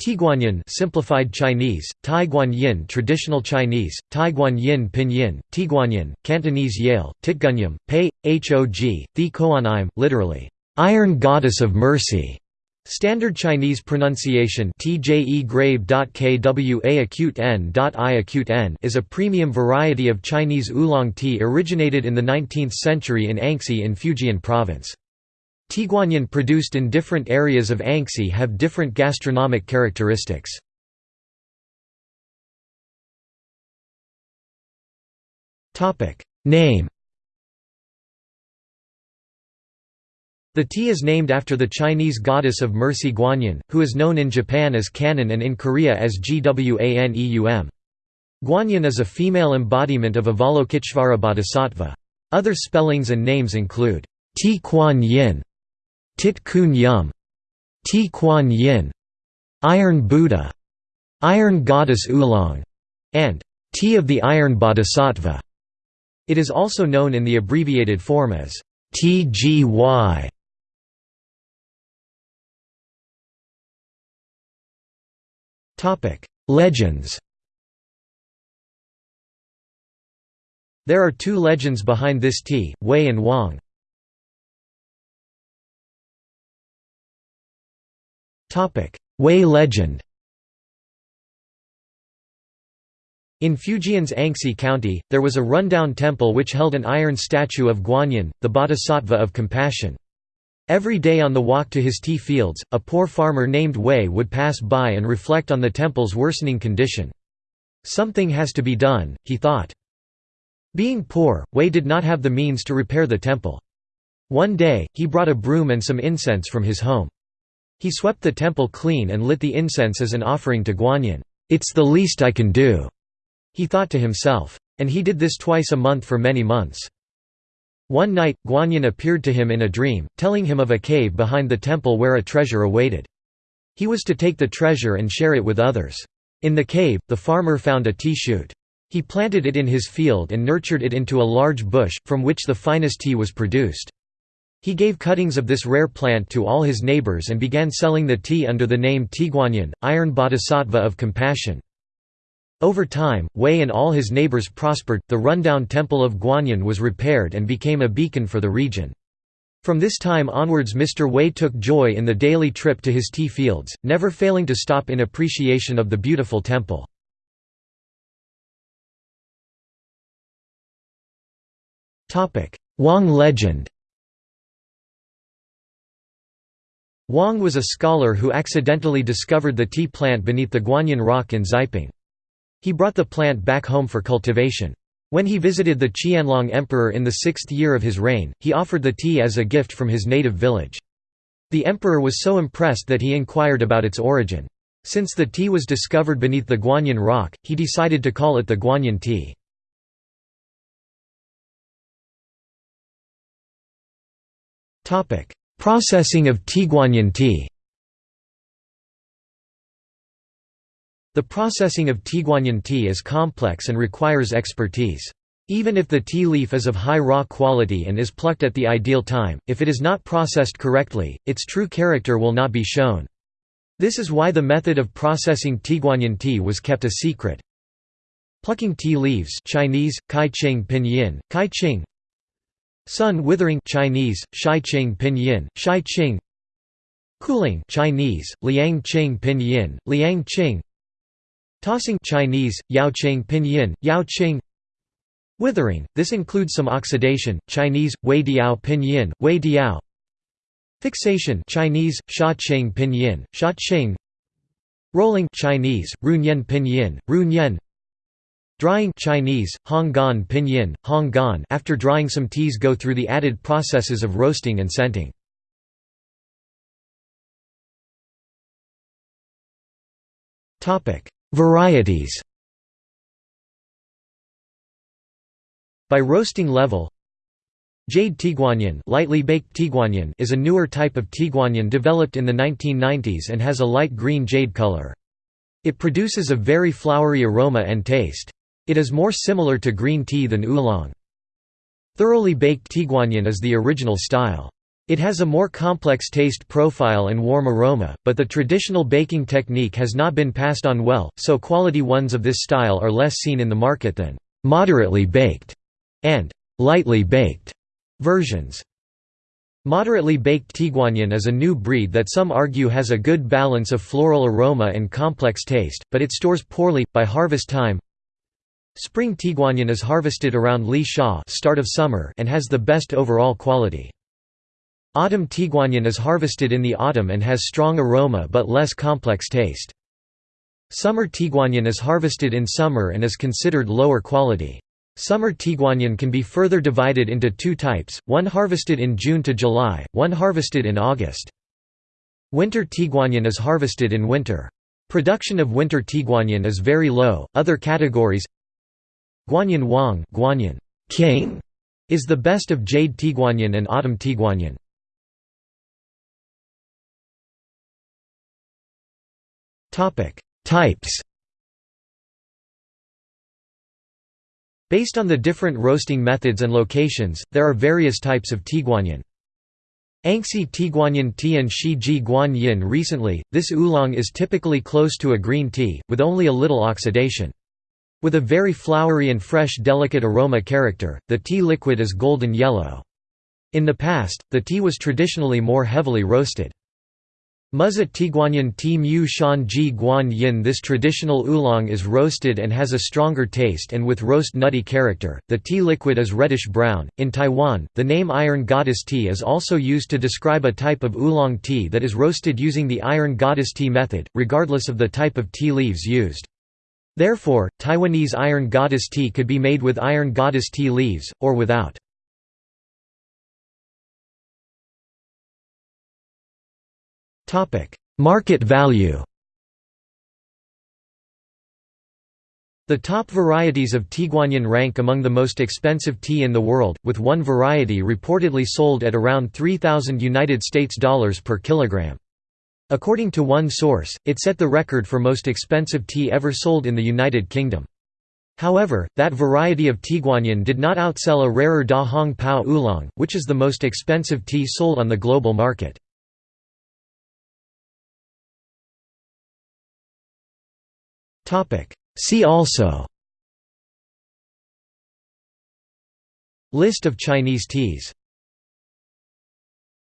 Tieguanyin simplified Chinese, Taiguanyin traditional Chinese, Taiguanyin pinyin, Tiguanyin, Cantonese Yale, Titgunyam, Pei, Hog, Thi Koanime, literally, Iron Goddess of Mercy. Standard Chinese pronunciation is a premium variety of Chinese oolong tea originated in the 19th century in Anxi in Fujian province. Tieguanyin produced in different areas of Anxi have different gastronomic characteristics. Name The tea is named after the Chinese goddess of mercy Guanyin, who is known in Japan as Kannon and in Korea as Gwaneum. Guanyin is a female embodiment of Avalokiteshvara bodhisattva. Other spellings and names include Ti Kuan Yin, Tit Kun Yum, Ti Kuan Yin, Iron Buddha, Iron Goddess Oolong, and Tea of the Iron Bodhisattva. It is also known in the abbreviated form as TGY. Legends There are two legends behind this tea, Wei and Wang. Wei legend In Fujian's Anxi County, there was a rundown temple which held an iron statue of Guanyin, the bodhisattva of compassion. Every day on the walk to his tea fields, a poor farmer named Wei would pass by and reflect on the temple's worsening condition. Something has to be done, he thought. Being poor, Wei did not have the means to repair the temple. One day, he brought a broom and some incense from his home. He swept the temple clean and lit the incense as an offering to Guanyin. It's the least I can do, he thought to himself. And he did this twice a month for many months. One night, Guanyin appeared to him in a dream, telling him of a cave behind the temple where a treasure awaited. He was to take the treasure and share it with others. In the cave, the farmer found a tea shoot. He planted it in his field and nurtured it into a large bush, from which the finest tea was produced. He gave cuttings of this rare plant to all his neighbors and began selling the tea under the name Tieguanyin, Iron Bodhisattva of Compassion. Over time, Wei and all his neighbors prospered, the rundown temple of Guanyin was repaired and became a beacon for the region. From this time onwards Mr. Wei took joy in the daily trip to his tea fields, never failing to stop in appreciation of the beautiful temple. Wang legend Wang was a scholar who accidentally discovered the tea plant beneath the Guanyin rock in Xiping. He brought the plant back home for cultivation. When he visited the Qianlong emperor in the sixth year of his reign, he offered the tea as a gift from his native village. The emperor was so impressed that he inquired about its origin. Since the tea was discovered beneath the Guanyin rock, he decided to call it the Guanyin tea. Processing of Tieguanyin tea The processing of Tieguanyin tea is complex and requires expertise. Even if the tea leaf is of high raw quality and is plucked at the ideal time, if it is not processed correctly, its true character will not be shown. This is why the method of processing Tieguanyin tea was kept a secret. Plucking tea leaves Chinese, Kai Pinyin, Kai Sun withering Chinese, Shai Qing Pinyin, Qing Cooling Chinese, Liang Qing Pinyin, Liang Qing Tossing Chinese, Yao Qing Pinyin, Yao Qing Withering, this includes some oxidation, Chinese, Wei Diao Pinyin, Wei Diao Fixation Chinese, Sha Qing Pinyin, Sha Qing Rolling Chinese, Runyan Pinyin, Runyan Drying Chinese, Honggan Pinyin, Honggan after drying some teas go through the added processes of roasting and scenting. Varieties By roasting level Jade Tieguanyin, lightly baked Tieguanyin is a newer type of Tieguanyin developed in the 1990s and has a light green jade color. It produces a very flowery aroma and taste. It is more similar to green tea than oolong. Thoroughly baked Tieguanyin is the original style. It has a more complex taste profile and warm aroma, but the traditional baking technique has not been passed on well, so quality ones of this style are less seen in the market than «moderately baked» and «lightly baked» versions. Moderately baked Tieguanyin is a new breed that some argue has a good balance of floral aroma and complex taste, but it stores poorly, by harvest time. Spring Tieguanyin is harvested around Lixia start of summer and has the best overall quality. Autumn Tieguanyin is harvested in the autumn and has strong aroma but less complex taste. Summer Tieguanyin is harvested in summer and is considered lower quality. Summer Tieguanyin can be further divided into two types, one harvested in June to July, one harvested in August. Winter Tieguanyin is harvested in winter. Production of winter Tieguanyin is very low. Other categories Guanyin Wang Guanyin King is the best of jade Tieguanyin and autumn Tieguanyin. Types Based on the different roasting methods and locations, there are various types of Tieguanyin. Anxi Tieguanyin Tian Shi Ji Guan Yin Recently, this oolong is typically close to a green tea, with only a little oxidation. With a very flowery and fresh delicate aroma character, the tea liquid is golden yellow. In the past, the tea was traditionally more heavily roasted. Muzha Tieguanyin Ti Mu Shan Ji Guan Yin This traditional oolong is roasted and has a stronger taste and with roast nutty character. The tea liquid is reddish brown. In Taiwan, the name Iron Goddess tea is also used to describe a type of oolong tea that is roasted using the Iron Goddess tea method, regardless of the type of tea leaves used. Therefore, Taiwanese Iron Goddess tea could be made with Iron Goddess tea leaves, or without. Market value The top varieties of Tieguanyin rank among the most expensive tea in the world, with one variety reportedly sold at around 3000 United States dollars per kilogram. According to one source, it set the record for most expensive tea ever sold in the United Kingdom. However, that variety of Tieguanyin did not outsell a rarer Da Hong Pao Oolong, which is the most expensive tea sold on the global market. See also List of Chinese teas